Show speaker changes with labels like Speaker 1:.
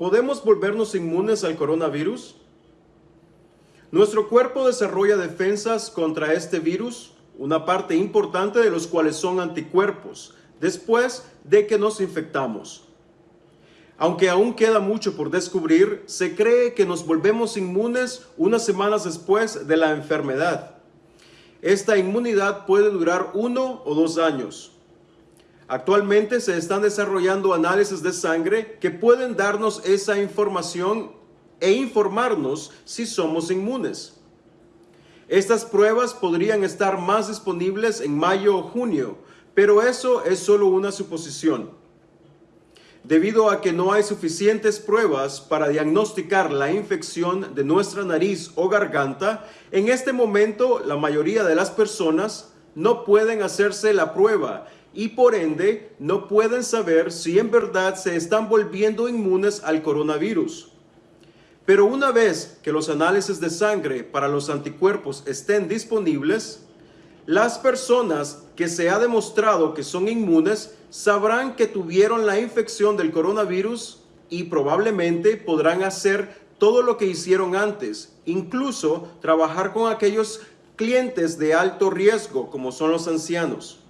Speaker 1: ¿podemos volvernos inmunes al coronavirus? Nuestro cuerpo desarrolla defensas contra este virus, una parte importante de los cuales son anticuerpos, después de que nos infectamos. Aunque aún queda mucho por descubrir, se cree que nos volvemos inmunes unas semanas después de la enfermedad. Esta inmunidad puede durar uno o dos años. Actualmente se están desarrollando análisis de sangre que pueden darnos esa información e informarnos si somos inmunes. Estas pruebas podrían estar más disponibles en mayo o junio, pero eso es solo una suposición. Debido a que no hay suficientes pruebas para diagnosticar la infección de nuestra nariz o garganta, en este momento la mayoría de las personas no pueden hacerse la prueba y por ende no pueden saber si en verdad se están volviendo inmunes al coronavirus. Pero una vez que los análisis de sangre para los anticuerpos estén disponibles, las personas que se ha demostrado que son inmunes sabrán que tuvieron la infección del coronavirus y probablemente podrán hacer todo lo que hicieron antes, incluso trabajar con aquellos clientes de alto riesgo como son los ancianos.